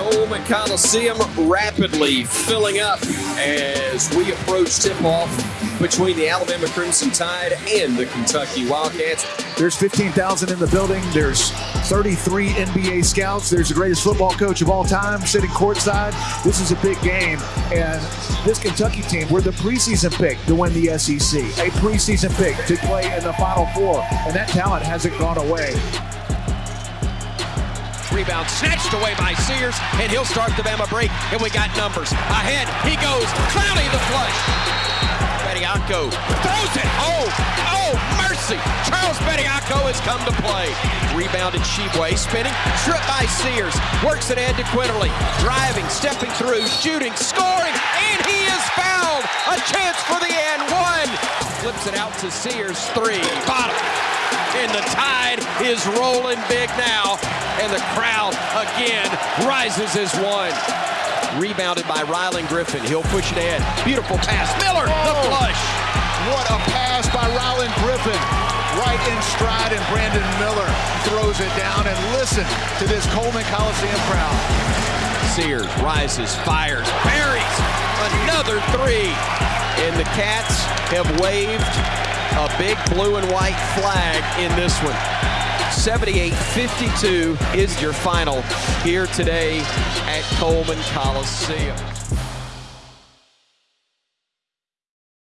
Coleman Coliseum rapidly filling up as we approach tip-off between the Alabama Crimson Tide and the Kentucky Wildcats. There's 15,000 in the building. There's 33 NBA scouts. There's the greatest football coach of all time sitting courtside. This is a big game. And this Kentucky team, we're the preseason pick to win the SEC, a preseason pick to play in the Final Four. And that talent hasn't gone away. Rebound snatched away by Sears, and he'll start the Bama break. And we got numbers. Ahead, he goes. Clowney the flush. Bediako throws it. Oh, oh, mercy. Charles Bediako has come to play. Rebounded Tshiebwe, spinning, stripped by Sears. Works it in to Quinerly. Driving, stepping through, shooting, scoring, and he is fouled. A chance for the and one. Flips it out to Sears. Three. Bottom. in the tide is rolling big now. And the crowd again rises as one. Rebounded by Rylan Griffen. He'll push it in. Beautiful pass. Miller, the oh, flush. What a pass by Rylan Griffen. Right in stride, and Brandon Miller throws it down. And listen to this Coleman Coliseum crowd. Sears rises, fires, buries another three. And the Cats have waved a big blue and white flag in this one. 78-52 is your final here today at Coleman Coliseum.